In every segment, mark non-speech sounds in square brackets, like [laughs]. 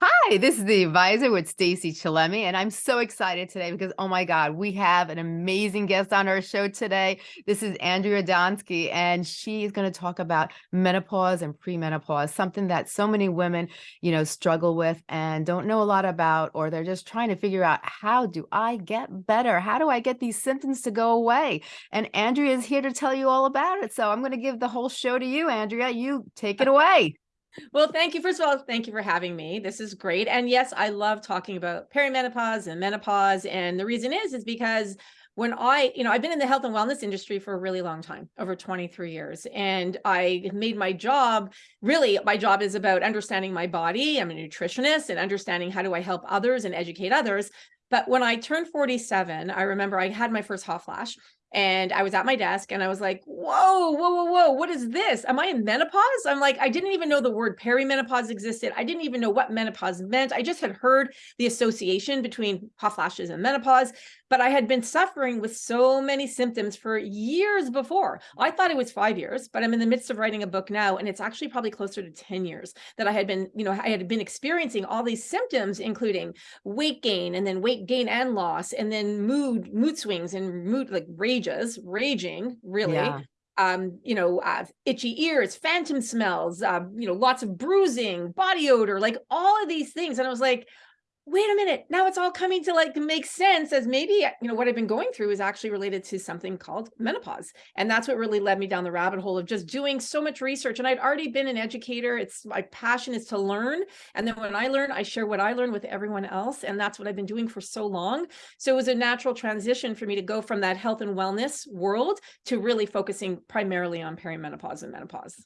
Hi, this is the advisor with Stacey Chillemi, and I'm so excited today because, oh my God, we have an amazing guest on our show today. This is Andrea Donsky, and she is going to talk about menopause and perimenopause, something that so many women, you know, struggle with and don't know a lot about, or they're just trying to figure out how do I get better? How do I get these symptoms to go away? And Andrea is here to tell you all about it. So I'm going to give the whole show to you, Andrea. You take it [laughs] away. Well, thank you. First of all, thank you for having me. This is great. And yes, I love talking about perimenopause and menopause. And the reason is, is because when I, you know, I've been in the health and wellness industry for a really long time, over 23 years. And I made my job, really, my job is about understanding my body. I'm a nutritionist and understanding how do I help others and educate others. But when I turned 47, I remember I had my first hot flash and I was at my desk and I was like, whoa, whoa, whoa, whoa, what is this? Am I in menopause? I'm like, I didn't even know the word perimenopause existed. I didn't even know what menopause meant. I just had heard the association between hot flashes and menopause, but I had been suffering with so many symptoms for years before. I thought it was five years, but I'm in the midst of writing a book now, and it's actually probably closer to 10 years that I had been, you know, I had been experiencing all these symptoms, including weight gain and then weight gain and loss, and then mood, mood swings and mood like rages, raging, really. Yeah um, you know, uh, itchy ears, phantom smells, uh, you know, lots of bruising, body odor, like all of these things. And I was like, wait a minute, now it's all coming to like make sense as maybe, you know, what I've been going through is actually related to something called menopause. And that's what really led me down the rabbit hole of just doing so much research. And I'd already been an educator. It's my passion is to learn. And then when I learn, I share what I learn with everyone else. And that's what I've been doing for so long. So it was a natural transition for me to go from that health and wellness world to really focusing primarily on perimenopause and menopause.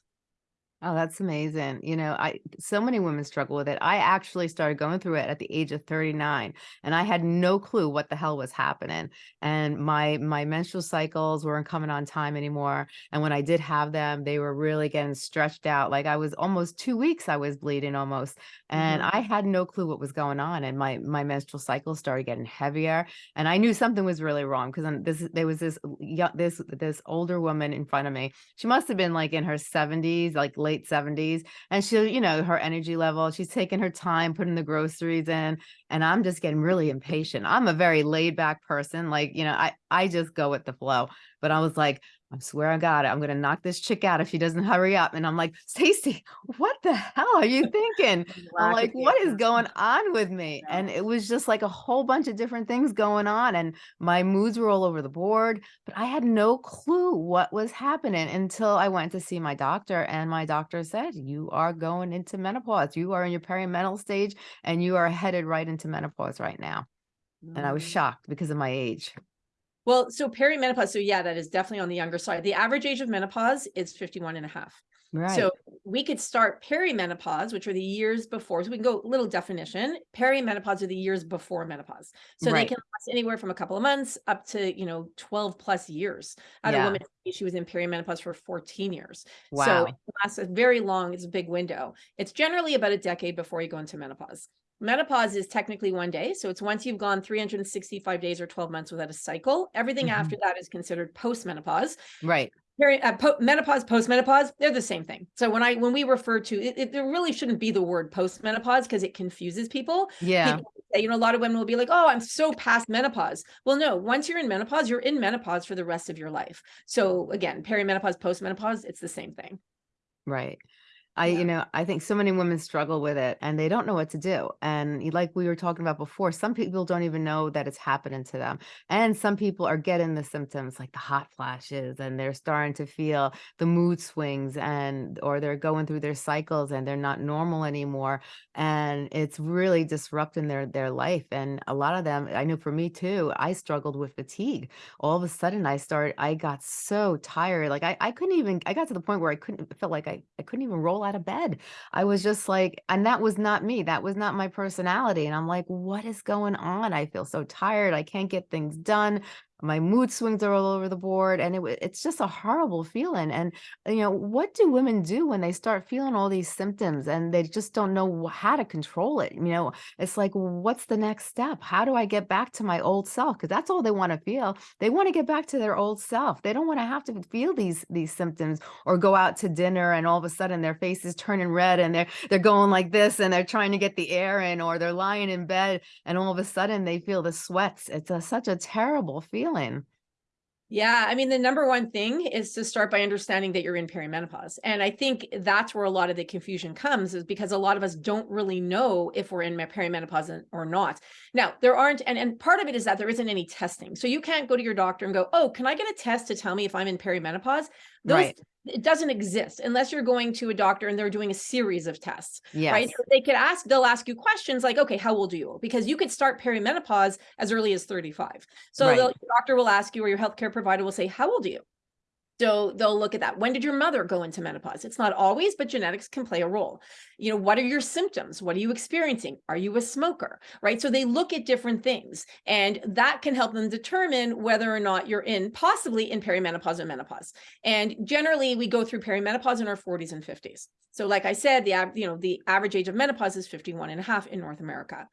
Oh, that's amazing. You know, I so many women struggle with it. I actually started going through it at the age of 39 and I had no clue what the hell was happening. And my my menstrual cycles weren't coming on time anymore. And when I did have them, they were really getting stretched out. Like I was almost 2 weeks I was bleeding almost. And mm -hmm. I had no clue what was going on and my my menstrual cycles started getting heavier and I knew something was really wrong because this there was this young this this older woman in front of me. She must have been like in her 70s, like late 70s. And she'll, you know, her energy level, she's taking her time putting the groceries in. And I'm just getting really impatient. I'm a very laid back person. Like, you know, I, I just go with the flow. But I was like, I swear I got it. I'm going to knock this chick out if she doesn't hurry up. And I'm like, Stacey, what the hell are you thinking? [laughs] I'm like, what is going on with me? And it was just like a whole bunch of different things going on. And my moods were all over the board, but I had no clue what was happening until I went to see my doctor. And my doctor said, you are going into menopause. You are in your perimenopause stage and you are headed right into menopause right now. And I was mm. shocked because of my age. Well, so perimenopause, so yeah, that is definitely on the younger side. The average age of menopause is 51 and a half. Right. So we could start perimenopause, which are the years before. So we can go little definition. Perimenopause are the years before menopause. So right. they can last anywhere from a couple of months up to, you know, 12 plus years. I had yeah. a woman, she was in perimenopause for 14 years. Wow. So it lasts a very long, it's a big window. It's generally about a decade before you go into menopause. Menopause is technically one day. So it's once you've gone 365 days or 12 months without a cycle. Everything mm -hmm. after that is considered postmenopause. Right. Uh, po menopause, postmenopause, they're the same thing. So when I when we refer to it, it there really shouldn't be the word postmenopause because it confuses people. Yeah. People you know, a lot of women will be like, oh, I'm so past menopause. Well, no, once you're in menopause, you're in menopause for the rest of your life. So again, perimenopause, postmenopause, it's the same thing. Right. I, yeah. you know, I think so many women struggle with it and they don't know what to do. And like we were talking about before, some people don't even know that it's happening to them. And some people are getting the symptoms like the hot flashes and they're starting to feel the mood swings and, or they're going through their cycles and they're not normal anymore. And it's really disrupting their, their life. And a lot of them, I know for me too, I struggled with fatigue. All of a sudden I started, I got so tired. Like I, I couldn't even, I got to the point where I couldn't, felt like I, I couldn't even roll out of bed. I was just like, and that was not me. That was not my personality. And I'm like, what is going on? I feel so tired. I can't get things done. My mood swings are all over the board and it, it's just a horrible feeling and you know what do women do when they start feeling all these symptoms and they just don't know how to control it you know? It's like what's the next step? How do i get back to my old self? Because that's all they want to feel. They want to get back to their old self. They don't want to have to feel these these symptoms or go out to dinner and all of a sudden their face is turning red and they're they're going like this and they're trying to get the air in or they're lying in bed and all of a sudden they feel the sweats. It's a, such a terrible feeling Yeah, I mean, the number one thing is to start by understanding that you're in perimenopause. And I think that's where a lot of the confusion comes is because a lot of us don't really know if we're in perimenopause or not. Now, there aren't, and, and part of it is that there isn't any testing. So you can't go to your doctor and go, oh, can I get a test to tell me if I'm in perimenopause? Those, Right. It doesn't exist unless you're going to a doctor and they're doing a series of tests yes right? So They could ask, they'll ask you questions like, okay, how old are you? Because you could start perimenopause as early as 35. So Right. the doctor will ask you, or your healthcare provider will say, how old are you? So they'll look at that. When did your mother go into menopause? It's not always, but genetics can play a role. You know, what are your symptoms? What are you experiencing? Are you a smoker? Right. So they look at different things and that can help them determine whether or not you're in possibly in perimenopause or menopause. And generally we go through perimenopause in our 40s and 50s. So like I said, the you know, the average age of menopause is 51 and a half in North America.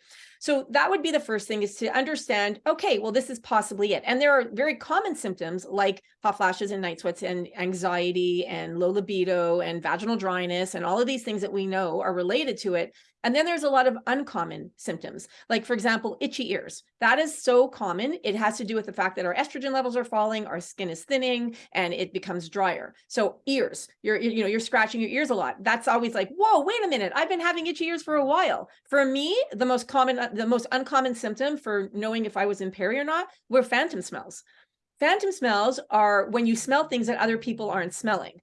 So that would be the first thing is to understand, okay, well, this is possibly it. And there are very common symptoms like hot flashes and night sweats and anxiety and low libido and vaginal dryness and all of these things that we know are related to it. And then there's a lot of uncommon symptoms, like, for example, itchy ears. That is so common. It has to do with the fact that our estrogen levels are falling, our skin is thinning, and it becomes drier. So ears, you're, you know, you're scratching your ears a lot. That's always like, whoa, wait a minute. I've been having itchy ears for a while. For me, the most common, uh, the most uncommon symptom for knowing if I was in peri or not were phantom smells. Phantom smells are when you smell things that other people aren't smelling.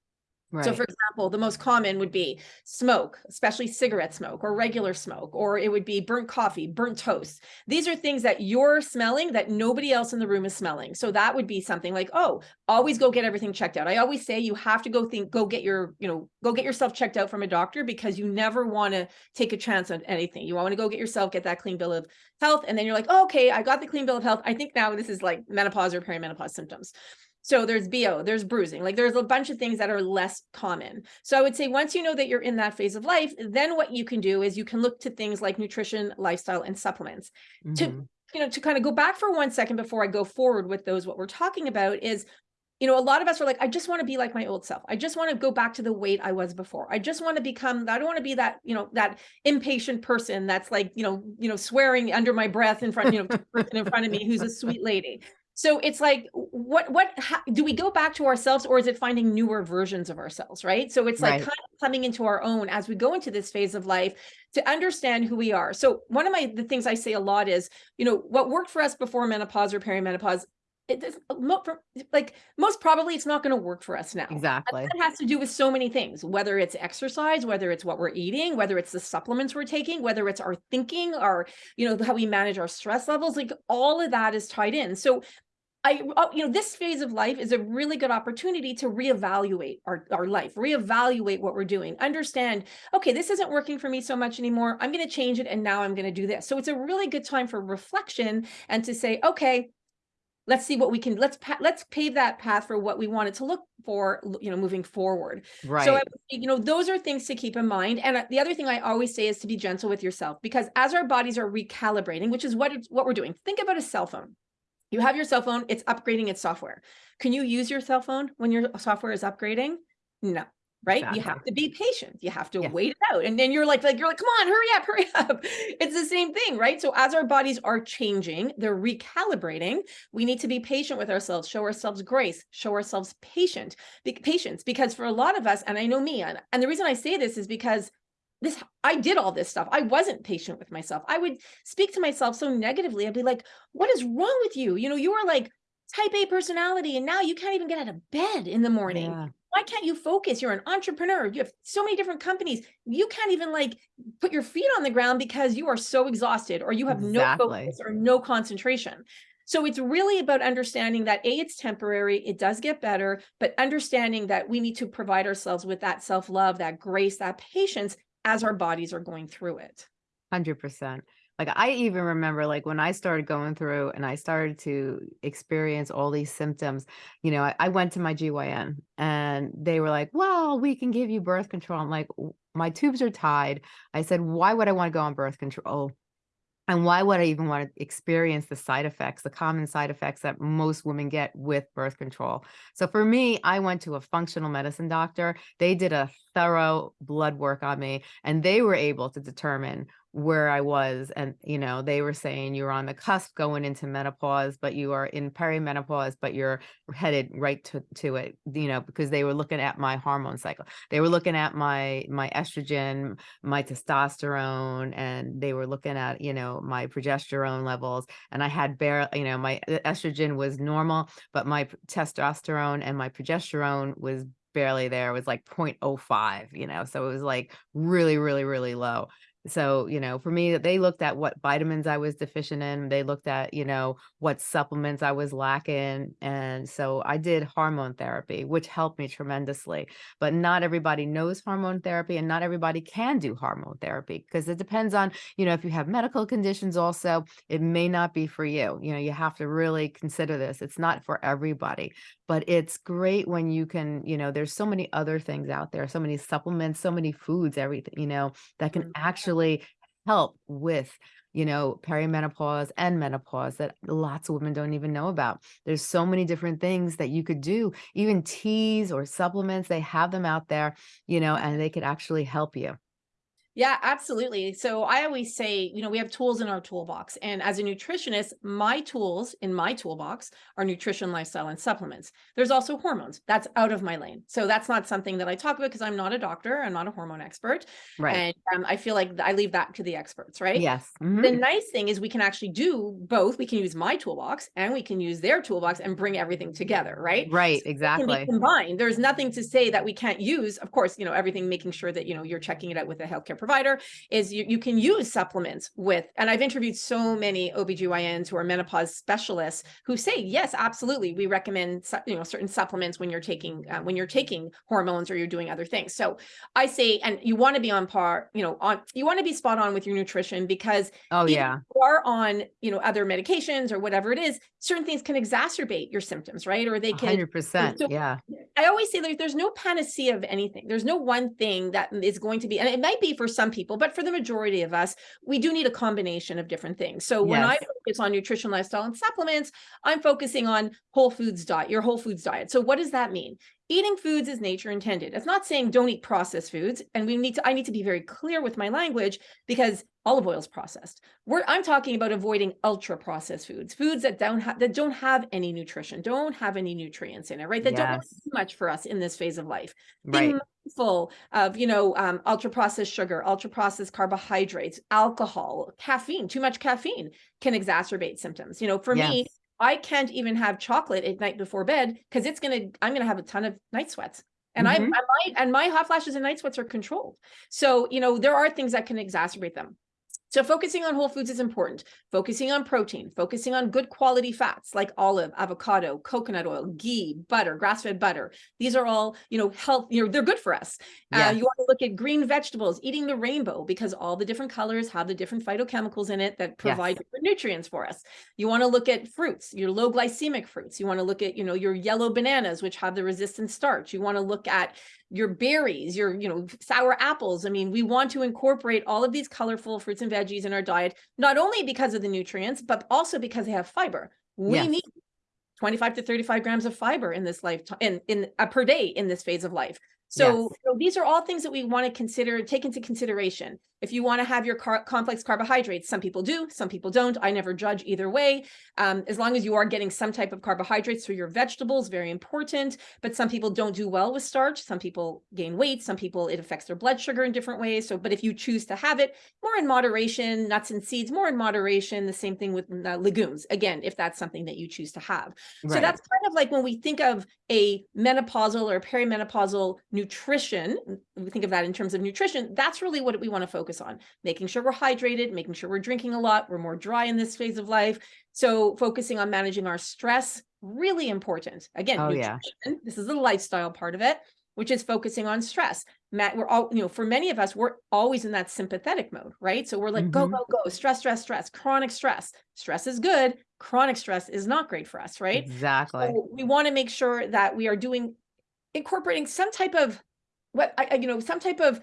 Right So for example, the most common would be smoke, especially cigarette smoke or regular smoke, or it would be burnt coffee, burnt toast. These are things that you're smelling that nobody else in the room is smelling. So that would be something like, oh, always go get everything checked out. I always say you have to go think, go get your, you know, go get yourself checked out from a doctor because you never want to take a chance on anything. You want to go get yourself, get that clean bill of health. And then you're like, oh, okay, I got the clean bill of health. I think now this is like menopause or perimenopause symptoms. So there's BO, there's bruising, like there's a bunch of things that are less common. So I would say once you know that you're in that phase of life, then what you can do is you can look to things like nutrition, lifestyle, and supplements. To Mhm. you know, to kind of go back for one second before I go forward with those, what we're talking about is, you know, a lot of us are like, I just want to be like my old self. I just want to go back to the weight I was before. I just want to become, I don't want to be that, you know, that impatient person that's like, you know, you know, swearing under my breath in front, you know, to the person in front of me who's a sweet lady. So it's like, what, what, how, do we go back to ourselves or is it finding newer versions of ourselves? Right. So it's like Right. kind of coming into our own as we go into this phase of life to understand who we are. So one of my, the things I say a lot is, you know, what worked for us before menopause or perimenopause, it for- like most probably it's not going to work for us now. exactly That has to do with so many things, whether it's exercise, whether it's what we're eating, whether it's the supplements we're taking, whether it's our thinking, our, you know, how we manage our stress levels, like all of that is tied in. So I, uh, you know, this phase of life is a really good opportunity to reevaluate our, our life, reevaluate what we're doing, understand, okay, this isn't working for me so much anymore. I'm going to change it. And now I'm going to do this. So it's a really good time for reflection and to say, okay, let's see what we can, let's, let's pave that path for what we wanted to look for, you know, moving forward. right So, I would say, you know, those are things to keep in mind. And uh, the other thing I always say is to be gentle with yourself because as our bodies are recalibrating, which is what it's, what we're doing, think about a cell phone. You have your cell phone, it's upgrading its software. Can you use your cell phone when your software is upgrading? No. Right. You have to be patient. You have to wait it out. And then you're like, like, you're like, come on, hurry up, [laughs] hurry up. It's the same thing, right? So as our bodies are changing, they're recalibrating. We need to be patient with ourselves, show ourselves grace, show ourselves patient, be, patience. Because for a lot of us, and I know me, and, and the reason I say this is because this I did all this stuff. I wasn't patient with myself. I would speak to myself so negatively. I'd be like, what is wrong with you? You know, you are like type A personality and now you can't even get out of bed in the morning. yeah Why can't you focus? You're an entrepreneur. You have so many different companies. You can't even like put your feet on the ground because you are so exhausted or you have no Exactly. focus or no concentration. So it's really about understanding that A, it's temporary, it does get better, but understanding that we need to provide ourselves with that self-love, that grace, that patience as our bodies are going through it. Hundred percent. Like, I even remember, like, when I started going through and I started to experience all these symptoms, you know, I, I went to my GYN and they were like, well, we can give you birth control. I'm like, my tubes are tied. I said, why would I want to go on birth control? And why would I even want to experience the side effects, the common side effects that most women get with birth control? So for me, I went to a functional medicine doctor. They did a thorough blood work on me and they were able to determine where I was. And, you know, they were saying you're on the cusp going into menopause, but you are in perimenopause, but you're headed right to, to it, you know, because they were looking at my hormone cycle. They were looking at my my estrogen, my testosterone and they were looking at you know my progesterone levels and i had bare you know my estrogen was normal but my testosterone and my progesterone was barely there was like 0.05 you know so it was like really really really low so you know for me they looked at what vitamins i was deficient in they looked at you know what supplements i was lacking and so i did hormone therapy which helped me tremendously but not everybody knows hormone therapy and not everybody can do hormone therapy because it depends on, you know, if you have medical conditions also, it may not be for you. You know, you have to really consider this. It's not for everybody, but it's great when you can, you know, there's so many other things out there, so many supplements, so many foods, everything, you know, that can Mhm. actually help with you know, perimenopause and menopause that lots of women don't even know about. There's so many different things that you could do, even teas or supplements, they have them out there, you know, and they could actually help you. Yeah, absolutely. So I always say, you know, we have tools in our toolbox. And as a nutritionist, my tools in my toolbox are nutrition, lifestyle, and supplements. There's also hormones. That's out of my lane. So that's not something that I talk about because I'm not a doctor. I'm not a hormone expert. Right. And um, I feel like I leave that to the experts, right? Yes. mhm. The nice thing is we can actually do both. We can use my toolbox and we can use their toolbox and bring everything together, right? Right. So Exactly. be combined. There's nothing to say that we can't use. Of course, you know, everything making sure that, you know, you're checking it out with a healthcare provider is you, you can use supplements with, and I've interviewed so many OBGYNs who are menopause specialists who say, yes, absolutely. We recommend, you know, certain supplements when you're taking, uh, when you're taking hormones or you're doing other things. So I say, and you want to be on par, you know, on, you want to be spot on with your nutrition because Oh, yeah. if you are on, you know, other medications or whatever it is, certain things can exacerbate your symptoms, right? Or they can 100%. so- Yeah. I always say there's no panacea of anything. There's no one thing that is going to be, and it might be for some people, but for the majority of us, we do need a combination of different things. So when I focus on nutrition, lifestyle, and supplements, I'm focusing on whole foods diet, your whole foods diet. So what does that mean? Eating foods as nature intended. It's not saying don't eat processed foods. And we need to, I need to be very clear with my language because olive oil is processed. We're, I'm talking about avoiding ultra processed foods, foods that don't have that don't have any nutrition, don't have any nutrients in it, right? That don't have too much for us in this phase of life. Right. Being mindful of, you know, um, ultra processed sugar, ultra processed carbohydrates, alcohol, caffeine. Too much caffeine can exacerbate symptoms. You know, for me, Yes. I can't even have chocolate at night before bed because it's gonna I'm gonna have a ton of night sweats. And I, I Mhm. might and my hot flashes and night sweats are controlled. So, you know, there are things that can exacerbate them. So focusing on whole foods is important. Focusing on protein, focusing on good quality fats like olive, avocado, coconut oil, ghee, butter, grass-fed butter. These are all, you know, health, you know, they're good for us. Uh, you want to look at green vegetables, eating the rainbow because all the different colors have the different phytochemicals in it that provide Yes. nutrients for us. You want to look at fruits, your low glycemic fruits. You want to look at, you know, your yellow bananas, which have the resistant starch. You want to look at your berries, your, you know, sour apples. I mean, we want to incorporate all of these colorful fruits and veggies in our diet, not only because of the nutrients, but also because they have fiber. We Yes. need 25 to 35 grams of fiber in this lifetime in, in uh, per day in this phase of life. So, Yes. know, these are all things that we want to consider, take into consideration. If you want to have your car- complex carbohydrates, some people do, some people don't. I never judge either way. Um, as long as you are getting some type of carbohydrates through your vegetables, very important. But some people don't do well with starch. Some people gain weight. Some people, it affects their blood sugar in different ways. So, but if you choose to have it more in moderation, nuts and seeds, more in moderation, the same thing with uh, legumes, again, if that's something that you choose to have. So that's kind of like when we think of a menopausal or perimenopausal nutrition, we think of that in terms of nutrition, that's really what we want to focus on. Making sure we're hydrated, making sure we're drinking a lot, we're more dry in this phase of life. So focusing on managing our stress, really important. Again, Oh, yeah. this is the lifestyle part of it. which is focusing on stress. Matt, we're all, you know, for many of us, we're always in that sympathetic mode, right? So we're like, go, Mhm. go, go, stress, stress, stress, chronic stress. Stress is good. Chronic stress is not great for us, right? Exactly. So we want to make sure that we are doing, incorporating some type of, what, I, you know, some type of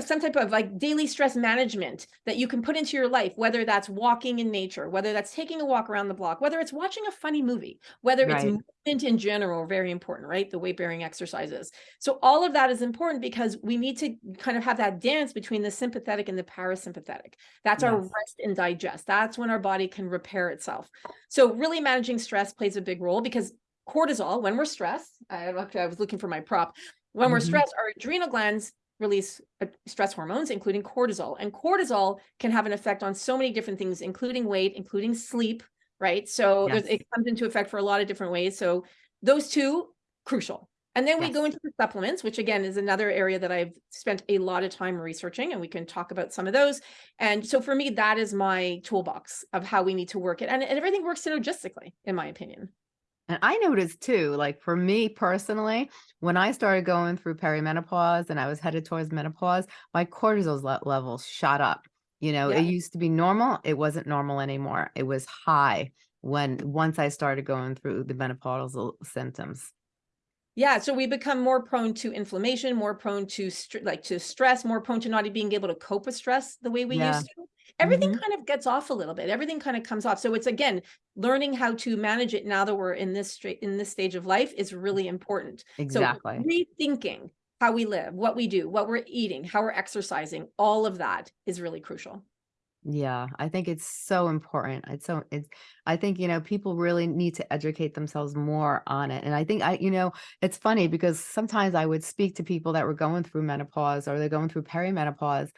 some type of like daily stress management that you can put into your life, whether that's walking in nature, whether that's taking a walk around the block, whether it's watching a funny movie, whether it's movement in general, very important, right? The weight bearing exercises. So all of that is important because we need to kind of have that dance between the sympathetic and the parasympathetic. That's our rest and digest. That's when our body can repair itself. So really managing stress plays a big role because cortisol, when we're stressed, I, I was looking for my prop. When we're Mhm. stressed, our adrenal glands release uh, stress hormones, including cortisol. And cortisol can have an effect on so many different things, including weight, including sleep, right? So Yes. it comes into effect for a lot of different ways. So those two, crucial. And then we go into the supplements, which again is another area that I've spent a lot of time researching, and we can talk about some of those. And so for me, that is my toolbox of how we need to work it. And, and everything works synergistically, in my opinion. And I noticed too, like for me personally, when I started going through perimenopause and I was headed towards menopause, my cortisol le- levels shot up. You know, Yeah. it used to be normal, it wasn't normal anymore. It was high when once I started going through the menopausal symptoms. Yeah, so we become more prone to inflammation, more prone to like to stress, more prone to not being able to cope with stress the way we Yeah. used to. Everything Mhm. kind of gets off a little bit. Everything kind of comes off. So it's again, learning how to manage it now that we're in this straight in this stage of life is really important. Exactly. So rethinking how we live, what we do, what we're eating, how we're exercising, all of that is really crucial. Yeah, I think it's so important. It's so it's I think, you know, people really need to educate themselves more on it. And I think I, you know, it's funny because sometimes I would speak to people that were going through menopause or they're going through perimenopause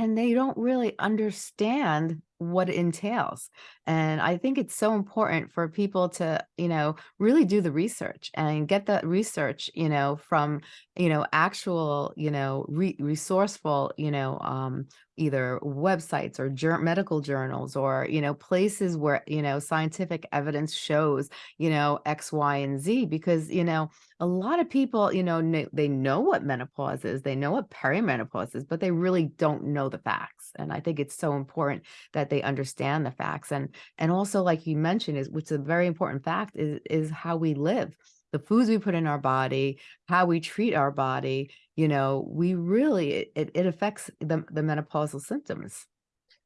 and they don't really understand what it entails. And I think it's so important for people to, you know, really do the research and get that research, you know, from, you know, actual, you know, re resourceful, you know, um, either websites or jour medical journals or, you know, places where, you know, scientific evidence shows, you know, X, Y, and Z, because, you know, a lot of people, you know, kn- they know what menopause is, they know what perimenopause is, but they really don't know the facts. And I think it's so important that they understand the facts. And and also, like you mentioned, is which is a very important fact is is how we live, the foods we put in our body, how we treat our body. You know, we really it, it affects the the menopausal symptoms.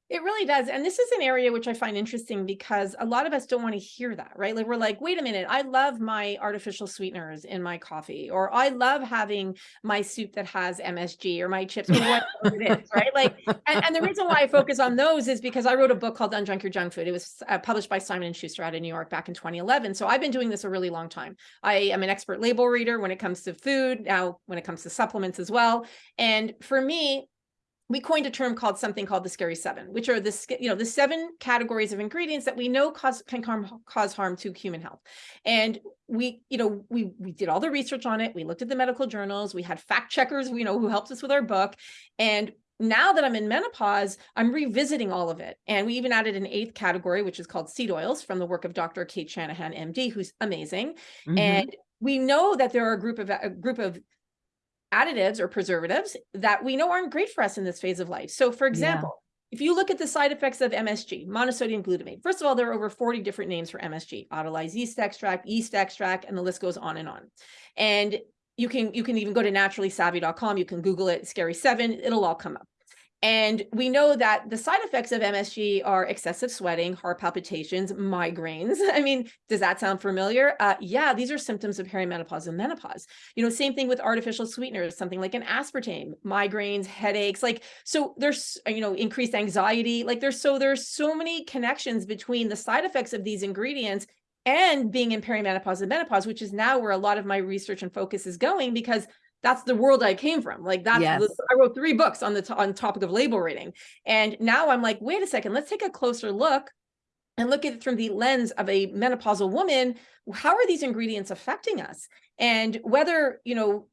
It really does. And this is an area which I find interesting because a lot of us don't want to hear that, right? Like we're like, wait a minute, I love my artificial sweeteners in my coffee, or I love having my soup that has MSG or my chips or whatever it is, [laughs] right? Like, and, and the reason why I focus on those is because I wrote a book called Unjunk Your Junk Food. It was uh, published by Simon and Schuster out of New York back in 2011. So I've been doing this a really long time. I am an expert label reader when it comes to food, now when it comes to supplements as well. And for me, we coined a term called something called the scary seven, which are the you know the seven categories of ingredients that we know cause can harm, cause harm to human health. And we you know we we did all the research on it. We looked at the medical journals. We had fact checkers, you know, who helped us with our book. And now that I'm in menopause, I'm revisiting all of it. And we even added an eighth category, which is called seed oils from the work of Dr. Cate Shanahan, MD, who's amazing. Mhm. And we know that there are a group of a group of additives or preservatives that we know aren't great for us in this phase of life. So for Yeah. example, if you look at the side effects of MSG, monosodium glutamate, first of all, there are over 40 different names for MSG, autolyzed yeast extract, yeast extract, and the list goes on and on. And you can you can even go to naturallysavvy.com, you can Google it, scary seven, it'll all come up. And we know that the side effects of MSG are excessive sweating, heart palpitations, migraines. [laughs] I mean, does that sound familiar? Uh, yeah, these are symptoms of perimenopause and menopause. You know, same thing with artificial sweeteners, something like an aspartame, migraines, headaches. Like, so there's, you know, increased anxiety. Like, there's so there's so many connections between the side effects of these ingredients and being in perimenopause and menopause, which is now where a lot of my research and focus is going because that's the world I came from. Like that's Yes. the, I wrote three books on the on topic of label rating, and now I'm like, wait a second, let's take a closer look and look at it from the lens of a menopausal woman. How are these ingredients affecting us? And whether you know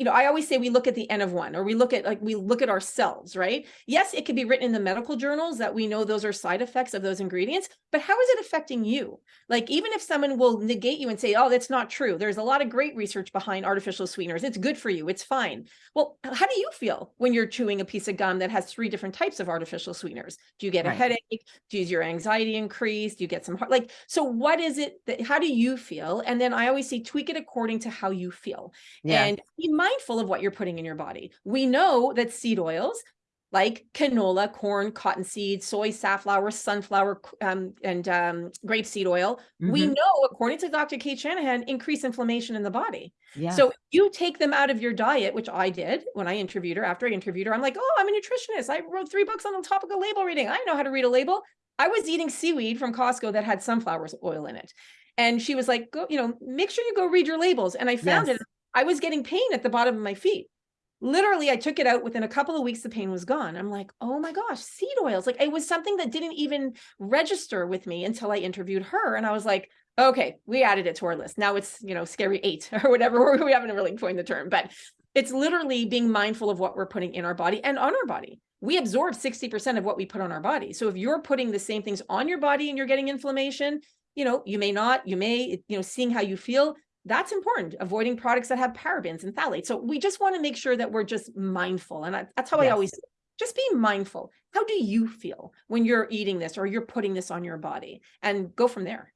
you know, I always say we look at the N of one, or we look at like we look at ourselves, right? Yes, it could be written in the medical journals that we know those are side effects of those ingredients, but how is it affecting you? Like, even if someone will negate you and say, oh, that's not true. There's a lot of great research behind artificial sweeteners. It's good for you. It's fine. Well, how do you feel when you're chewing a piece of gum that has three different types of artificial sweeteners? Do you get a Right. headache? Does your anxiety increase? Do you get some heart? Like, so what is it that, how do you feel? And then I always say, tweak it according to how you feel Yeah. and be mindful of what you're putting in your body. We know that seed oils like canola, corn, cottonseed, soy, safflower, sunflower, um, and um, grapeseed oil, we Mhm. know, according to Dr. Cate Shanahan, increase inflammation in the body. Yeah. So you take them out of your diet, which I did when I interviewed her. After I interviewed her, I'm like, oh, I'm a nutritionist. I wrote three books on the topic of label reading. I know how to read a label. I was eating seaweed from Costco that had sunflower oil in it. And she was like, go, you know, make sure you go read your labels. And I found Yes. it. I was getting pain at the bottom of my feet. Literally, I took it out within a couple of weeks, the pain was gone. I'm like, oh my gosh, seed oils. Like it was something that didn't even register with me until I interviewed her. And I was like, okay, we added it to our list. Now it's, you know, scary eight [laughs] or whatever. [laughs] We haven't really coined the term, but it's literally being mindful of what we're putting in our body and on our body. We absorb 60% of what we put on our body. So if you're putting the same things on your body and you're getting inflammation, you know, you may not, you may, you know, seeing how you feel, that's important. Avoiding products that have parabens and phthalates. So we just want to make sure that we're just mindful. And I, that's how I always just be mindful. How do you feel when you're eating this or you're putting this on your body and go from there?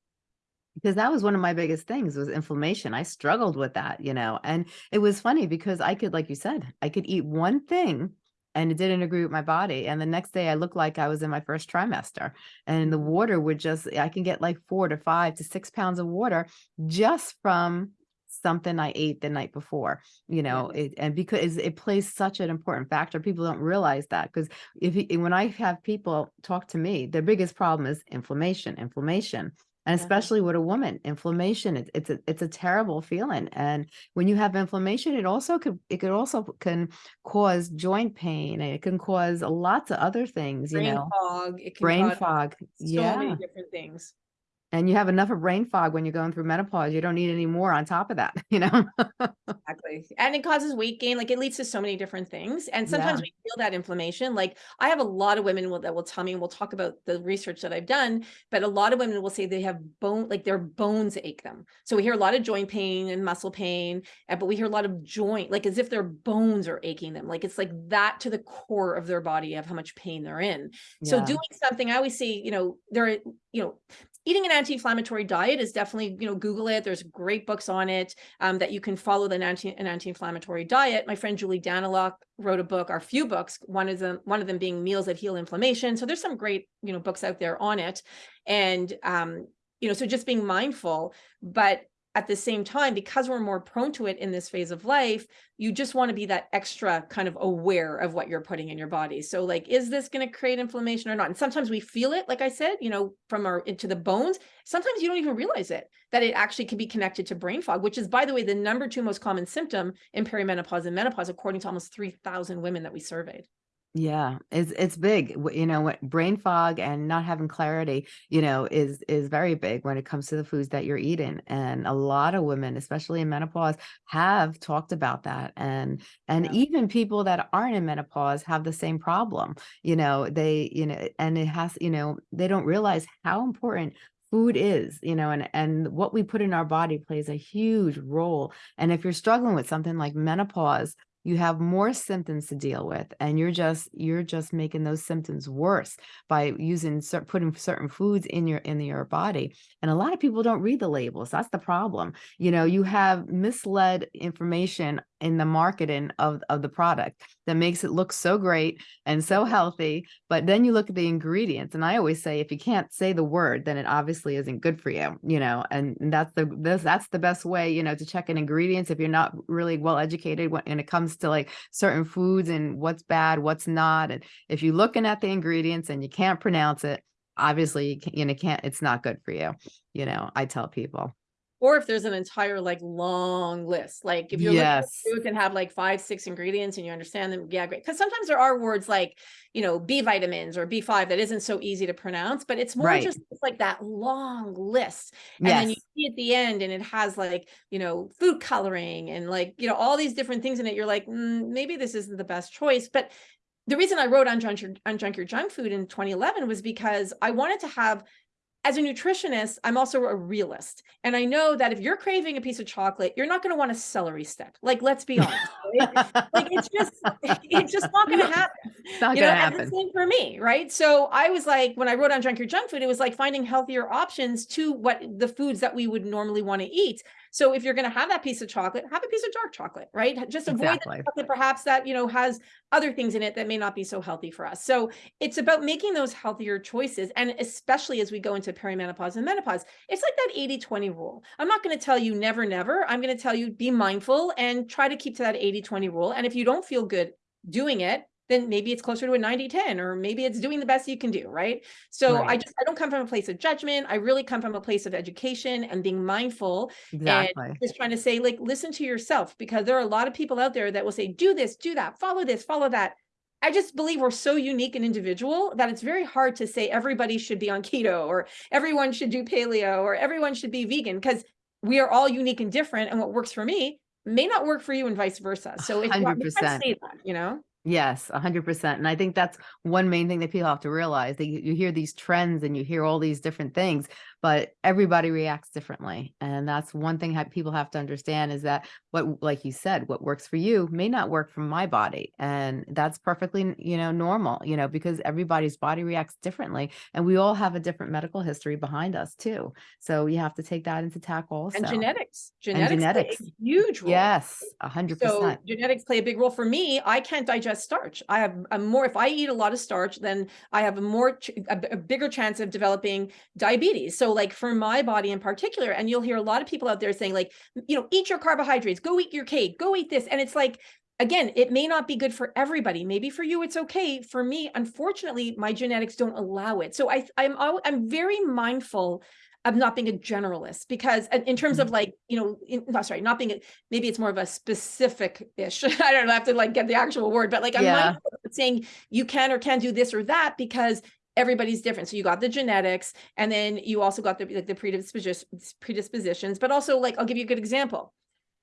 because that was one of my biggest things was inflammation. I struggled with that, you know, and it was funny because I could, like you said, I could eat one thing and it didn't agree with my body. And the next day I looked like I was in my first trimester and the mm. water would just, I can get like four to five to six pounds of water just from something I ate the night before, you know, it, and because it plays such an important factor, people don't realize that because if when I have people talk to me, their biggest problem is inflammation, inflammation and especially with a woman inflammation it, it's a it's a terrible feeling and when you have inflammation it also could it could also can cause joint pain it can cause lots of other things you Brain know fog. It can brain fog so yeah many different things. And you have enough of brain fog when you're going through menopause you don't need any more on top of that [laughs] you know Exactly. And it causes weight gain. Like it leads to so many different things. And sometimes Yeah. we feel that inflammation. Like I have a lot of women will, that will tell me, and we'll talk about the research that I've done, but a lot of women will say they have bone, like their bones ache them. So we hear a lot of joint pain and muscle pain, but we hear a lot of joint, like as if their bones are aching them. Like it's like that to the core of their body of how much pain they're in. So doing something, I always say, you know, there, are- you know, eating an anti-inflammatory diet is definitely, you know, Google it. There's great books on it um, that you can follow the anti an anti-inflammatory diet. My friend Julie Daniluk wrote a book, or a few books. One of them, one of them being Meals That Heal Inflammation. So there's some great, you know, books out there on it, and um, you know, so just being mindful, but at the same time, because we're more prone to it in this phase of life, you just want to be that extra kind of aware of what you're putting in your body. So, like, is this going to create inflammation or not? And sometimes we feel it, like I said, you know, from our into the bones. Sometimes you don't even realize it that it actually can be connected to brain fog, which is, by the way, the number two most common symptom in perimenopause and menopause, according to almost 3,000 women that we surveyed. Yeah, it's it's big. You know, what brain fog and not having clarity, you know, is is very big when it comes to the foods that you're eating. And a lot of women, especially in menopause, have talked about that. And and Yeah. even people that aren't in menopause have the same problem. You know, they, you know, and it has, you know, they don't realize how important food is, you know, and and what we put in our body plays a huge role. And if you're struggling with something like menopause, you have more symptoms to deal with and you're just you're just making those symptoms worse by using putting certain foods in your in your body. And a lot of people don't read the labels that's the problem. You know you have misled information in the marketing of of the product that makes it look so great and so healthy but then you look at the ingredients and i always say if you can't say the word then it obviously isn't good for you you know and that's the this that's the best way you know to check in ingredients if you're not really well educated when, when it comes to like certain foods and what's bad what's not and if you're looking at the ingredients and you can't pronounce it obviously you, can, you know can't it's not good for you you know i tell people or if there's an entire like long list. Like if you're Yes. foods and have like five, six ingredients and you understand them, yeah, great. Because sometimes there are words like, you know, B vitamins or B5 that isn't so easy to pronounce, but it's more Right. just like that long list. And then you see at the end and it has like, you know, food coloring and like, you know, all these different things in it. You're like, "Mm, maybe this isn't the best choice. But the reason I wrote Unjunk your, Unjunk your junk food in 2011 was because I wanted to have as a nutritionist, I'm also a realist. And I know that if you're craving a piece of chocolate, you're not going to want a celery stick. Like, let's be honest. right? like it's just [laughs] it's just not going [laughs] to happen It's not you know gonna and the happen. same for me right? So i was like when i wrote Unjunk your junk food it was like finding healthier options to what the foods that we would normally want to eat. So if you're going to have that piece of chocolate have a piece of dark chocolate right? Just avoid Exactly. chocolate perhaps that you know has other things in it that may not be so healthy for us. So it's about making those healthier choices and especially as we go into perimenopause and menopause it's like that 80 20 rule. I'm not going to tell you never never. I'm going to tell you be mindful and try to keep to that 80 20 rule and if you don't feel good doing it then maybe it's closer to a 90 10 or maybe it's doing the best you can do right? So i just i don't come from a place of judgment i really come from a place of education and being mindful Exactly. just trying to say like listen to yourself because there are a lot of people out there that will say do this do that follow this follow that. I just believe we're so unique and individual that it's very hard to say everybody should be on keto or everyone should do paleo or everyone should be vegan because we are all unique and different and what works for me may not work for you and vice versa. So it's not- we can't 100%. say that you know Yes, a hundred percent. And I think that's one main thing that people have to realize that you, you hear these trends and you hear all these different things, but everybody reacts differently. And that's one thing people have to understand is that what, like you said, what works for you may not work for my body. And that's perfectly, you know, normal, you know, because everybody's body reacts differently and we all have a different medical history behind us too. So you have to take that into tack also. and genetics genetics, play a genetics. huge role Yes, a hundred So percent. genetics play a big role for me. I can't digest starch. I have a more, if I eat a lot of starch, then I have a more, a, a bigger chance of developing diabetes. So like for my body in particular, and you'll hear a lot of people out there saying like, you know, eat your carbohydrates, go eat your cake, go eat this. And it's like, again, it may not be good for everybody. Maybe for you, it's okay. For me, unfortunately, my genetics don't allow it. So I, I'm, I'm very mindful of not being a generalist because in terms of mm-hmm. like, you know, in, no, sorry, not being a, maybe it's more of a specific ish. [laughs] I don't know, I have to like get the actual word, but like I'm Yeah. saying you can or can't do this or that because everybody's different. So you got the genetics and then you also got the like the predisposition predispositions, but also like I'll give you a good example.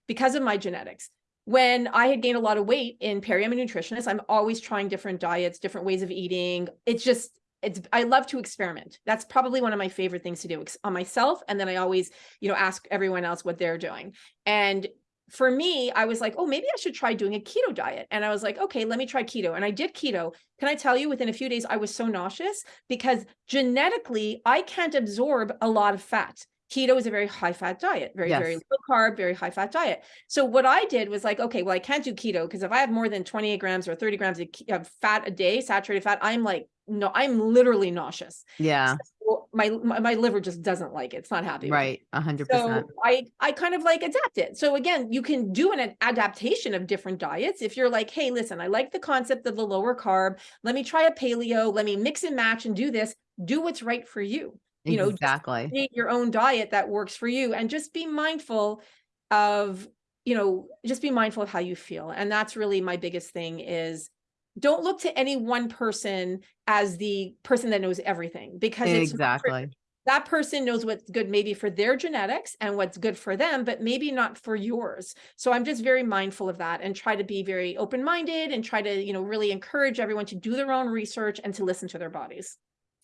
Because of my genetics, when I had gained a lot of weight in peri, I'm a nutritionist. I'm always trying different diets, different ways of eating. It's just it's I love to experiment. That's probably one of my favorite things to do on myself. And then I always, you know, ask everyone else what they're doing. And for me, I was like, oh, maybe I should try doing a keto diet. And I was like, okay, let me try keto. And I did keto. Can I tell you, within a few days, I was so nauseous because genetically, I can't absorb a lot of fat. Keto is a very high fat diet, very, very low carb, very high fat diet. So what I did was like, okay, well, I can't do keto because if I have more than 28 grams or 30 grams of of fat a day, saturated fat, I'm like, no, I'm literally nauseous. Yeah, So my, my my liver just doesn't like it. It's not happy. right. A hundred So percent. I I kind of like adapt it. So again, you can do an adaptation of different diets. If you're like, hey, listen, I like the concept of the lower carb. Let me try a paleo. Let me mix and match and do this. Do what's right for you. You know, Exactly. create your own diet that works for you and just be mindful of you know just be mindful of how you feel and that's really my biggest thing is don't look to any one person as the person that knows everything because it's. Exactly. that person knows what's good maybe for their genetics and what's good for them but maybe not for yours so i'm just very mindful of that and try to be very open-minded and try to you know really encourage everyone to do their own research and to listen to their bodies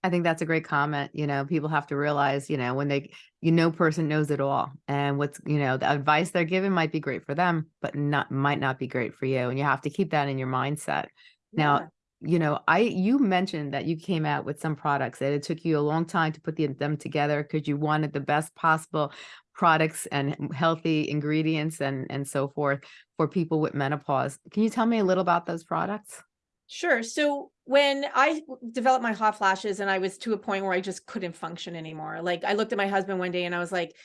I think that's a great comment. You know, people have to realize, you know, when they, you know, person knows it all and what's, you know, the advice they're given might be great for them, but not, might not be great for you. And you have to keep that in your mindset. Now, you know, I, you mentioned that you came out with some products that it took you a long time to put the, them together because you wanted the best possible products and healthy ingredients and, and so forth for people with menopause. Can you tell me a little about those products? Sure. So when I developed my hot flashes and I was to a point where I just couldn't function anymore, like I looked at my husband one day and I was like,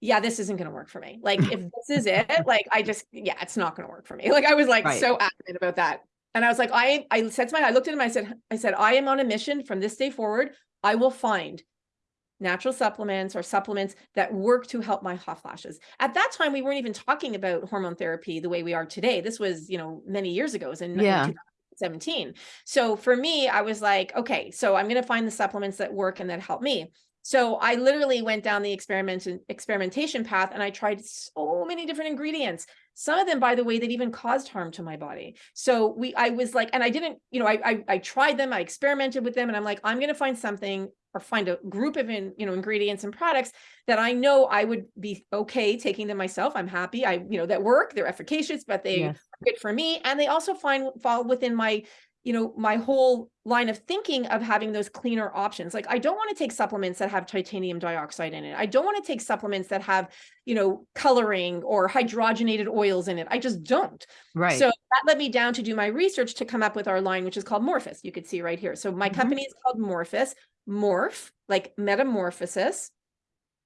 yeah, this isn't going to work for me. Like if this is it, [laughs] like I just, yeah, it's not going to work for me. Like I was like Right. so adamant about that. And I was like, I, I said to my, I looked at him, I said, I said, I am on a mission from this day forward. I will find natural supplements or supplements that work to help my hot flashes. At that time, we weren't even talking about hormone therapy the way we are today. This was, you know, many years ago. It was in, Yeah. in 2017. So for me, I was like, okay, so I'm going to find the supplements that work and that help me. So I literally went down the experiment experimentation path and I tried so many different ingredients. Some of them, by the way, that even caused harm to my body. So we, I was like, and I didn't, you know, I, I, I tried them, I experimented with them and I'm like, I'm going to find something or find a group of in, you know, ingredients and products that I know I would be okay taking them myself. I'm happy. I, you know, that work, they're efficacious, but they Yes. are good for me. And they also find fall within my you know, my whole line of thinking of having those cleaner options. Like I don't want to take supplements that have titanium dioxide in it. I don't want to take supplements that have, you know, coloring or hydrogenated oils in it. I just don't. Right. So that led me down to do my research to come up with our line, which is called Morphus. You could see right here. So my Mhm. company is called Morphus, morph, like metamorphosis,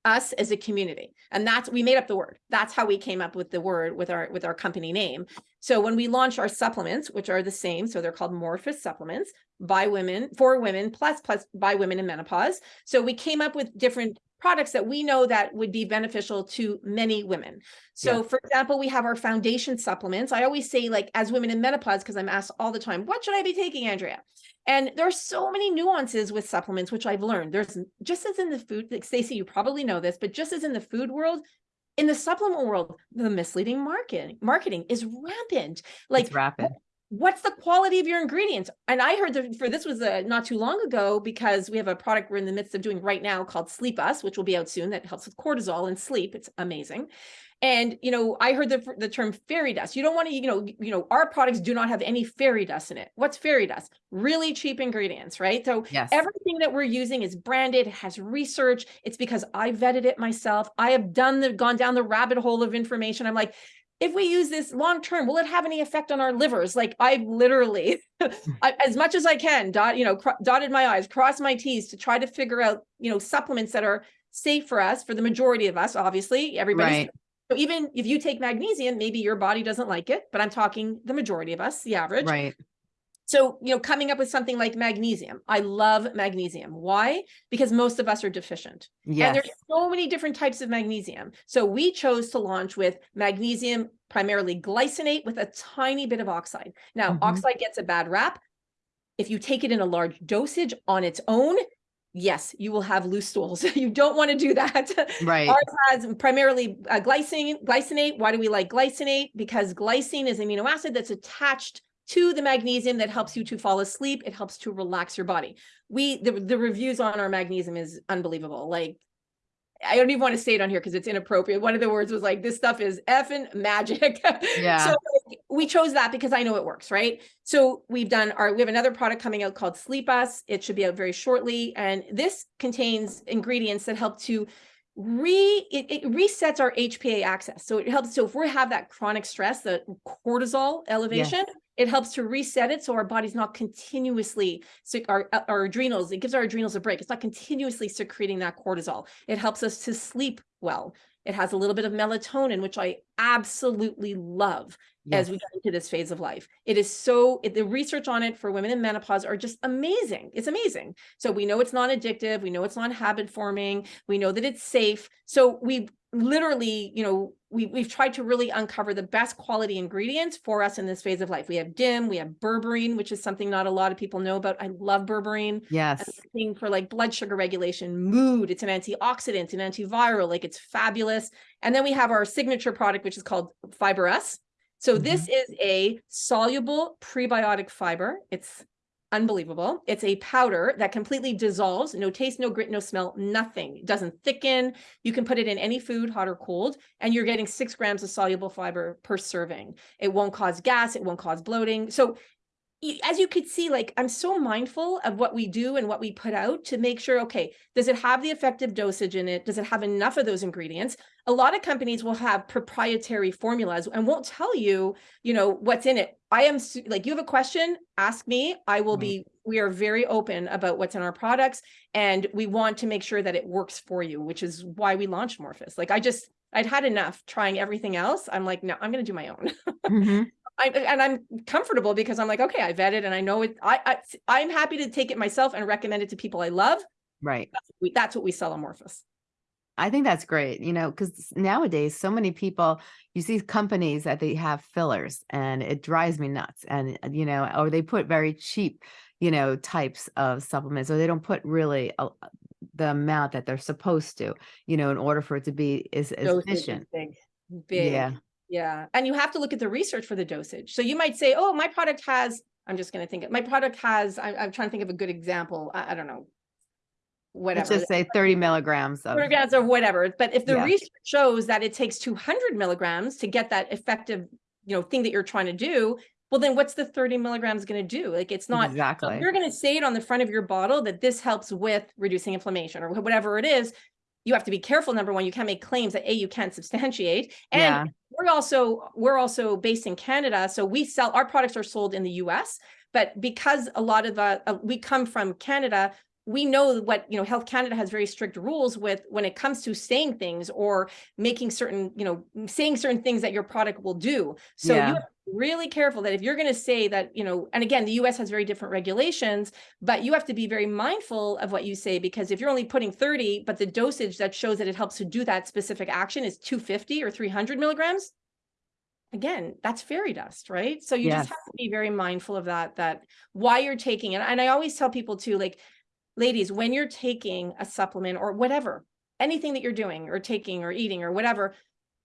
us as a community. And that's, we made up the word. That's how we came up with the word with our, with our company name. So when we launch our supplements, which are the same, so they're called Morphus supplements by women, for women, plus, plus by women in menopause. So we came up with different products that we know that would be beneficial to many women. So Yeah. for example, we have our foundation supplements. I always say like as women in menopause, because I'm asked all the time, what should I be taking, Andrea? And there's so many nuances with supplements, which I've learned. There's just as in the food, like Stacey, you probably know this, but just as in the food world, in the supplement world, the misleading marketing marketing is rampant. Like it's rapid. What's the quality of your ingredients? And I heard that for this was uh, not too long ago because we have a product we're in the midst of doing right now called Sleep Us, which will be out soon that helps with cortisol and sleep. It's amazing. And you know, I heard the the term fairy dust. You don't want to, you know, you know, our products do not have any fairy dust in it. What's fairy dust? Really cheap ingredients, right? So Yes. everything that we're using is branded, has research. It's because I vetted it myself. I have done the gone down the rabbit hole of information. I'm like, if we use this long term, will it have any effect on our livers? Like I literally, hmm. [laughs] I, as much as I can, dot, you know, dotted my I's, crossed my T's to try to figure out, you know, supplements that are safe for us, for the majority of us, obviously, everybody. Right. So even if you take magnesium, maybe your body doesn't like it, but I'm talking the majority of us, the average. Right. So, you know, coming up with something like magnesium. I love magnesium. Why? Because most of us are deficient. And there's so many different types of magnesium. So we chose to launch with magnesium, primarily glycinate with a tiny bit of oxide. Now, Mhm. oxide gets a bad rap. If you take it in a large dosage on its own, yes, you will have loose stools. [laughs] you don't want to do that. Right. Ours has primarily uh, glycine, glycinate. Why do we like glycinate? Because glycine is an amino acid that's attached to the magnesium that helps you to fall asleep. It helps to relax your body. We the, the reviews on our magnesium is unbelievable. Like I don't even want to say it on here because it's inappropriate. One of the words was like, this stuff is effing magic. [laughs] Yeah. so like, we chose that because I know it works, right? So we've done our, we have another product coming out called Sleep Us. It should be out very shortly. And this contains ingredients that help to re, it, it resets our HPA axis. So it helps. So if we have that chronic stress, the cortisol elevation, it helps to reset it so our body's not continuously so our, uh, our adrenals it gives our adrenals a break it's not continuously secreting that cortisol it helps us to sleep well it has a little bit of melatonin which i absolutely love Yes. as we get into this phase of life it is so it, the research on it for women in menopause are just amazing it's amazing so we know it's not addictive we know it's not habit forming we know that it's safe so we literally you know we, we've tried to really uncover the best quality ingredients for us in this phase of life. We have DIM, we have berberine, which is something not a lot of people know about. I love berberine. Yes. Thing for like blood sugar regulation, mood. It's an antioxidant, an antiviral, like it's fabulous. And then we have our signature product, which is called Fiber S. So mm-hmm. this is a soluble prebiotic fiber. It's unbelievable. It's a powder that completely dissolves, no taste, no grit, no smell, nothing. It doesn't thicken. You can put it in any food, hot or cold, and you're getting six grams of soluble fiber per serving. It won't cause gas. It won't cause bloating. So as you could see, like I'm so mindful of what we do and what we put out to make sure, okay, does it have the effective dosage in it? Does it have enough of those ingredients? A lot of companies will have proprietary formulas and won't tell you, you know, what's in it. I am like, you have a question, ask me. I will Right. be, we are very open about what's in our products and we want to make sure that it works for you, which is why we launched Morphus. Like I just, I'd had enough trying everything else. I'm like, no, I'm going to do my own. Mhm. I, and I'm comfortable because I'm like, okay, I vetted and I know it. I, I I'm happy to take it myself and recommend it to people I love. right. That's, we, that's what we sell amorphous. I think that's great, you know, because nowadays so many people, you see companies that they have fillers and it drives me nuts. And, you know, or they put very cheap, you know, types of supplements, or they don't put really a, the amount that they're supposed to, you know, in order for it to be is efficient. Big, big. Yeah, Yeah. And you have to look at the research for the dosage. So you might say, oh, my product has, I'm just going to think, it- my product has, I, I'm trying to think of a good example. I, I don't know. Whatever. let's just say 30 milligrams of, milligrams or whatever. But if the Yeah. research shows that it takes 200 milligrams to get that effective, you know, thing that you're trying to do, well, then what's the 30 milligrams going to do? Like it's not, so exactly. you're going to say it on the front of your bottle that this helps with reducing inflammation or whatever it is, you have to be careful. Number one, you can't make claims that A, you can't substantiate. And Yeah, we're also we're also based in Canada, so we sell our products are sold in the U.S. But because a lot of the uh, we come from Canada, we know what you know. Health Canada has very strict rules with when it comes to saying things or making certain you know saying certain things that your product will do. So Yeah. you have really careful that if you're going to say that you know, and again, the U.S. has very different regulations, but you have to be very mindful of what you say because if you're only putting 30, but the dosage that shows that it helps to do that specific action is 250 or 300 milligrams, again, that's fairy dust, right? So you just have to be very mindful of that, that why you're taking it. And I always tell people too, like, ladies, when you're taking a supplement or whatever, anything that you're doing or taking or eating or whatever,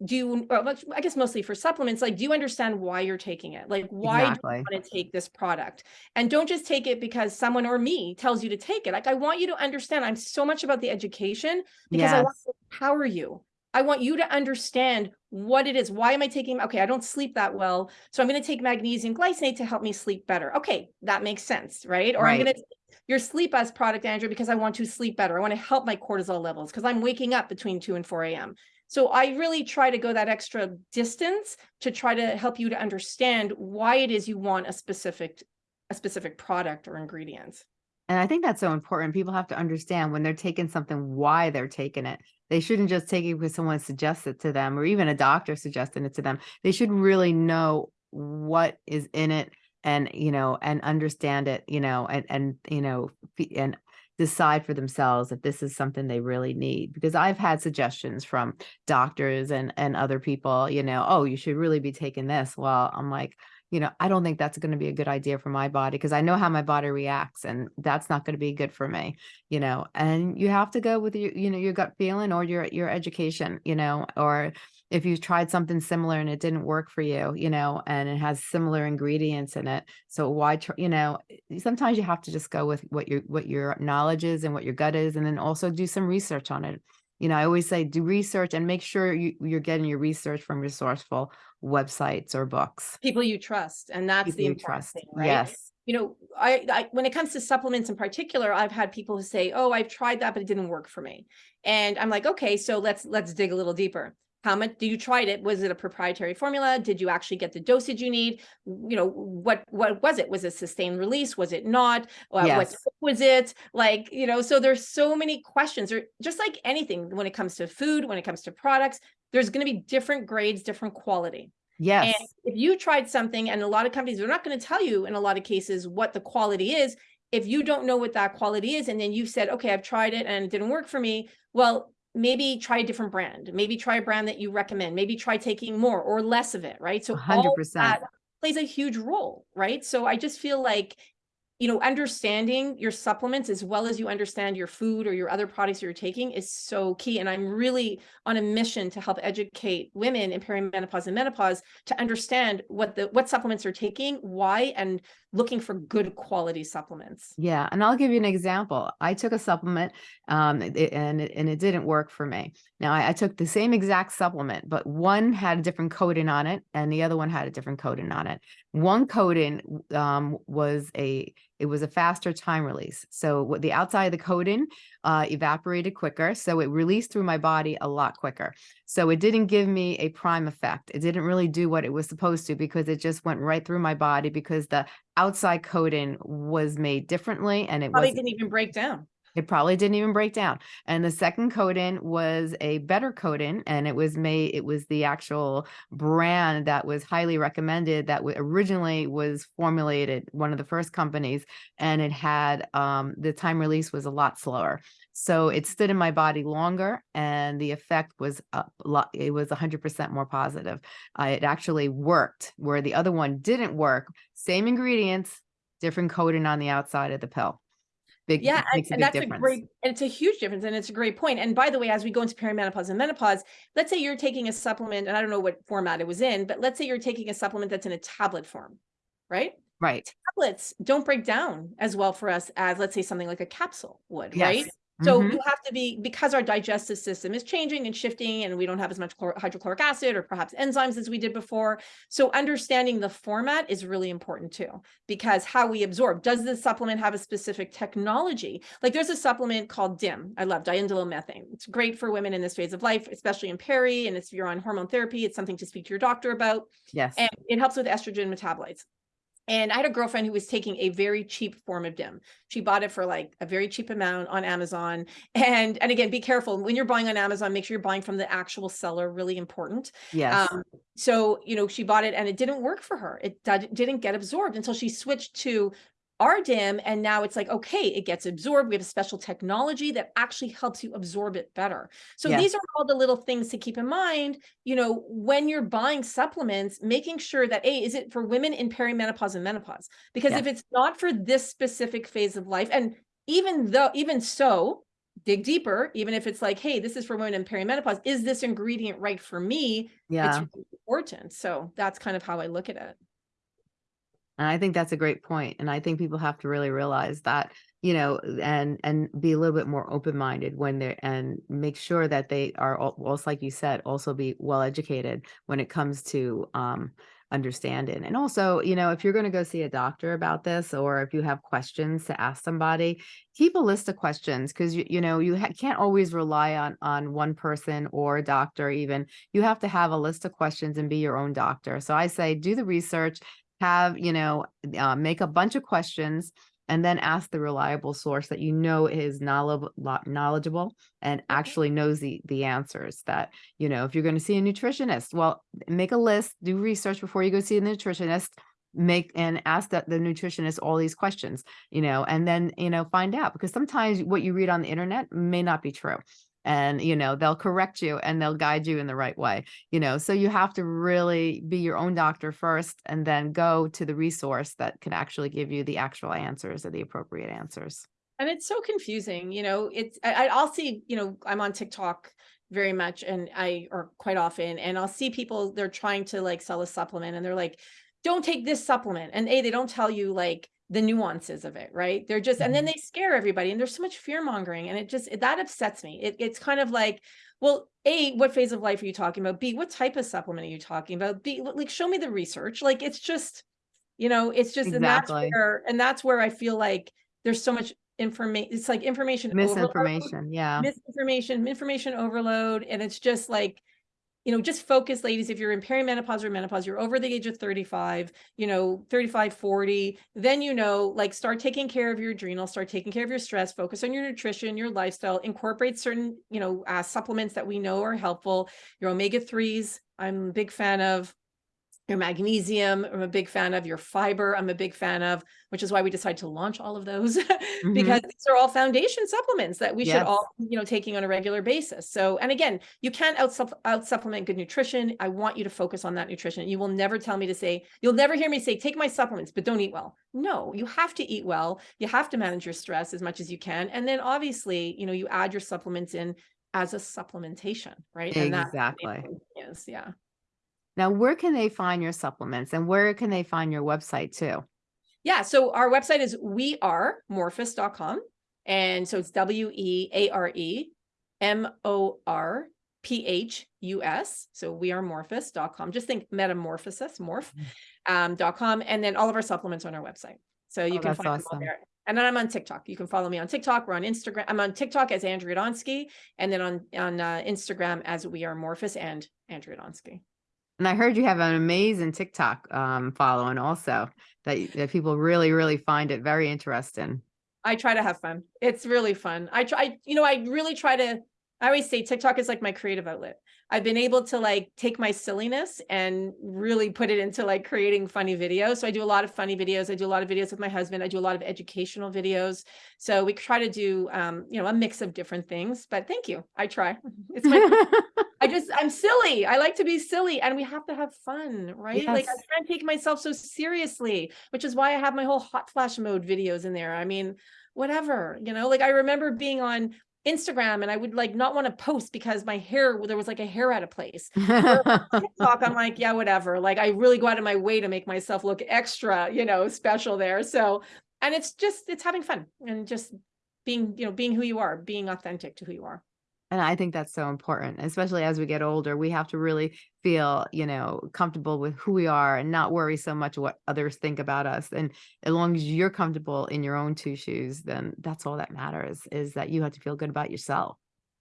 do you, I guess mostly for supplements, like, do you understand why you're taking it? Like, why do you want to take this product? And don't just take it because someone or me tells you to take it. Like i want you to understand i'm so much about the education because i want to empower you. I want you to understand what it is. Why am i taking okay i don't sleep that well so i'm going to take magnesium glycinate to help me sleep better. Okay that makes sense right? Or i'm going to your Sleep Us product andrew because i want to sleep better. I want to help my cortisol levels because i'm waking up between 2 and 4 a.m so I really try to go that extra distance to try to help you to understand why it is you want a specific a specific product or ingredients. And I think that's so important. People have to understand when they're taking something, why they're taking it. They shouldn't just take it because someone suggests it to them or even a doctor suggesting it to them. They should really know what is in it and, you know, and understand it, you know, and, and, you know, and decide for themselves if this is something they really need. Because I've had suggestions from doctors and, and other people, you know, oh, you should really be taking this. Well, I'm like, you know, I don't think that's going to be a good idea for my body because I know how my body reacts and that's not going to be good for me, you know. And you have to go with your, you know, your gut feeling or your your education, you know, or if you've tried something similar and it didn't work for you, you know, and it has similar ingredients in it. So why, tr- you know, sometimes you have to just go with what your what your knowledge is and what your gut is, and then also do some research on it. You know, I always say do research and make sure you, you're getting your research from resourceful websites or books. People you trust, and that's People the important trust. thing, right? Yes. You know, I, I when it comes to supplements in particular, I've had people who say, "Oh, I've tried that, but it didn't work for me," and I'm like, "Okay, so let's let's dig a little deeper." How much do you tried it? Was it a proprietary formula? Did you actually get the dosage you need? You know, what what was it? Was it sustained release? Was it not? Uh, What Yes. was it? Like, you know, so there's so many questions. Or just like anything, when it comes to food, when it comes to products, there's going to be different grades, different quality. Yes. And if you tried something, and a lot of companies they're not going to tell you in a lot of cases what the quality is, if you don't know what that quality is, and then you said, okay, I've tried it and it didn't work for me, well, maybe try a different brand. Maybe try a brand that you recommend. Maybe try taking more or less of it, right? So A hundred all percent. that plays a huge role, right? So I just feel like you know, understanding your supplements as well as you understand your food or your other products you're taking is so key. And I'm really on a mission to help educate women in perimenopause and menopause to understand what the what supplements they're taking, why, and looking for good quality supplements. Yeah, and I'll give you an example. I took a supplement, um, and it, and it didn't work for me. Now I, I took the same exact supplement, but one had a different coating on it, and the other one had a different coating on it. One coating um, was a it was a faster time release. So what the outside of the coating uh, evaporated quicker, so it released through my body a lot quicker. So it didn't give me a prime effect. It didn't really do what it was supposed to because it just went right through my body because the outside coating was made differently and it Probably didn't even break down. It probably didn't even break down. And the second coating was a better coating and it was made, it was the actual brand that was highly recommended that originally was formulated, one of the first companies, and it had, um, the time release was a lot slower. So it stood in my body longer and the effect was a lot, it was hundred percent more positive. Uh, it actually worked where the other one didn't work. Same ingredients, different coating on the outside of the pill. Big, Yeah, and, a big that's a great, and it's a huge difference, and it's a great point. And by the way, as we go into perimenopause and menopause, let's say you're taking a supplement, and I don't know what format it was in, but let's say you're taking a supplement that's in a tablet form, right? Right. Tablets don't break down as well for us as, let's say, something like a capsule would, Yes. right? So Mhm. you have to be because our digestive system is changing and shifting, and we don't have as much hydrochloric acid or perhaps enzymes as we did before. So understanding the format is really important too, because how we absorb. Does the supplement have a specific technology? Like there's a supplement called DIM. I love diindolylmethane. It's great for women in this phase of life, especially in peri. And if you're on hormone therapy, it's something to speak to your doctor about. Yes. And it helps with estrogen metabolites. And I had a girlfriend who was taking a very cheap form of DIM. She bought it for like a very cheap amount on Amazon. And and again, be careful when you're buying on Amazon, make sure you're buying from the actual seller, really important. Yes. Um, so, you know, she bought it and it didn't work for her. It did, didn't get absorbed until she switched to our DIM. And now it's like, okay, it gets absorbed. We have a special technology that actually helps you absorb it better. So Yes. these are all the little things to keep in mind, you know, when you're buying supplements, making sure that, A, is it for women in perimenopause and menopause? Because if it's not for this specific phase of life, and even though, even so, dig deeper, even if it's like, hey, this is for women in perimenopause, is this ingredient right for me? yeah. It's really important. So that's kind of how I look at it. And I think that's a great point. And I think people have to really realize that, you know, and and be a little bit more open-minded when they're and make sure that they are also, like you said, also be well educated when it comes to um understanding. And also, you know, if you're going to go see a doctor about this, or if you have questions to ask somebody, keep a list of questions because you you know you can't always rely on on one person or a doctor. Even you have to have a list of questions and be your own doctor. So I say do the research have, you know, uh, make a bunch of questions and then ask the reliable source that you know is knowledgeable, knowledgeable and actually knows the the answers that, you know, if you're going to see a nutritionist, well, make a list, do research before you go see a nutritionist, make and ask that the nutritionist all these questions, you know, and then, you know, find out because sometimes what you read on the internet may not be true. And, you know, they'll correct you and they'll guide you in the right way you know so you have to really be your own doctor first and then go to the resource that can actually give you the actual answers or the appropriate answers. And it's so confusing, you know, it's, I, I'll see, you know, I'm on TikTok very much and I, or quite often, and I'll see people, they're trying to like sell a supplement and they're like, don't take this supplement. And A, they don't tell you like the nuances of it, right? They're just, and then Mhm. they scare everybody and there's so much fear mongering and it just, that upsets me. It, it's kind of like, well, A, what phase of life are you talking about? B, what type of supplement are you talking about? B, like, show me the research. Like, it's just, you know, it's just, and that's Exactly. where, and that's where I feel like there's so much information. It's like information overload, misinformation yeah misinformation, information overload. And it's just like, you know, just focus, ladies, if you're in perimenopause or menopause, you're over the age of 35, you know, 35, 40, then, you know, like start taking care of your adrenal, start taking care of your stress, focus on your nutrition, your lifestyle, incorporate certain, you know, uh, supplements that we know are helpful. Your omega 3s, I'm a big fan of your magnesium, I'm a big fan of your fiber, I'm a big fan of, which is why we decided to launch all of those [laughs] mm-hmm. because these are all foundation supplements that we should all, you know, taking on a regular basis. So, and again, you can't out, out supplement good nutrition. I want you to focus on that nutrition. You will never tell me to say, you'll never hear me say, take my supplements, but don't eat well. No, you have to eat well. You have to manage your stress as much as you can. And then obviously, you know, you add your supplements in as a supplementation, right? And exactly important thing is, yeah. Now where can they find your supplements and where can they find your website too Yeah. So our website is wearemorphus.com. And so it's W E A R E M O R P H U S. So wearemorphus.com. Just think metamorphosis, morph, um, dot com. And then all of our supplements on our website. So you Oh, can find them all there. And then I'm on TikTok. You can follow me on TikTok. We're on Instagram. I'm on TikTok as Andrea Donsky, and then on on uh, Instagram as We Are Morphus and Andrea Donsky. And i heard you have an amazing tiktok um following also that, that people really really find it very interesting I try to have fun. It's really fun. I try, you know, I really try to, I always say TikTok is like my creative outlet. I've been able to like take my silliness and really put it into like creating funny videos. So I do a lot of funny videos. I do a lot of videos with my husband. I do a lot of educational videos. So we try to do, um, you know, a mix of different things, but thank you. I try. [laughs] It's my, [laughs] I just, I'm silly. I like to be silly and we have to have fun, right? Like I Yes. can't take myself so seriously, which is why I have my whole hot flash mode videos in there. I mean, whatever, you know, like I remember being on Instagram and I would like not want to post because my hair, there was like a hair out of place. [laughs] TikTok, I'm like, yeah, whatever. Like I really go out of my way to make myself look extra, you know, special there. So, and it's just, it's having fun and just being, you know, being who you are, being authentic to who you are. And I think that's so important, especially as we get older. We have to really feel, you know, comfortable with who we are and not worry so much what others think about us. And as long as you're comfortable in your own two shoes, then that's all that matters is that you have to feel good about yourself.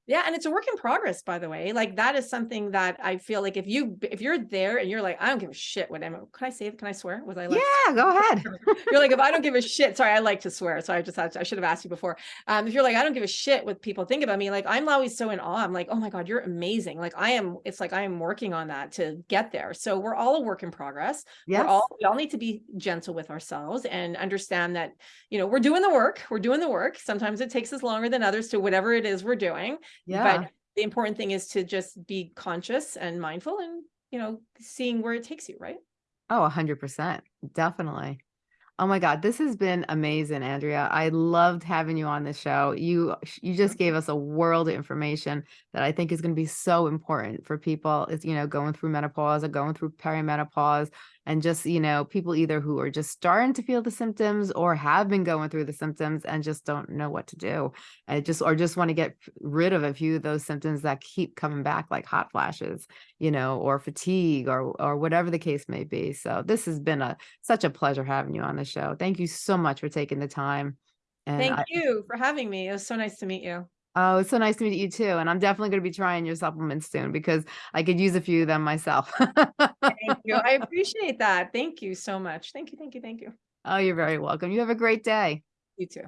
Yeah, and it's a work in progress, by the way. Like that is something that I feel like if you if you're there and you're like, I don't give a shit what Emma. Can I say it? Can I swear? Was I like Yeah, go ahead. [laughs] you're like, if I don't give a shit, sorry, I like to swear. So I just had to, I should have asked you before. Um, if you're like, I don't give a shit what people think about me, like I'm always so in awe. I'm like, oh my God, you're amazing. Like I am, it's like I am working on that to get there. So we're all a work in progress. Yes. We're all we all need to be gentle with ourselves and understand that, you know, we're doing the work. We're doing the work. Sometimes it takes us longer than others to whatever it is we're doing. Yeah. But the important thing is to just be conscious and mindful and, you know, seeing where it takes you, right? Oh, a hundred percent. Definitely. Oh my God, this has been amazing, Andrea. I loved having you on the show. You you just gave us a world of information that I think is going to be so important for people. is you know going through menopause or going through perimenopause, and just you know people either who are just starting to feel the symptoms or have been going through the symptoms and just don't know what to do, and just or just want to get rid of a few of those symptoms that keep coming back like hot flashes, you know, or fatigue or or whatever the case may be. So this has been a such a pleasure having you on the show. Thank you so much for taking the time. And Thank I, you for having me. It was so nice to meet you. Oh, it's so nice to meet you too. And I'm definitely going to be trying your supplements soon because I could use a few of them myself. Thank you. I [laughs] appreciate that. Thank you so much. Thank you. Thank you. Thank you. oh, you're very welcome. You have a great day. You too.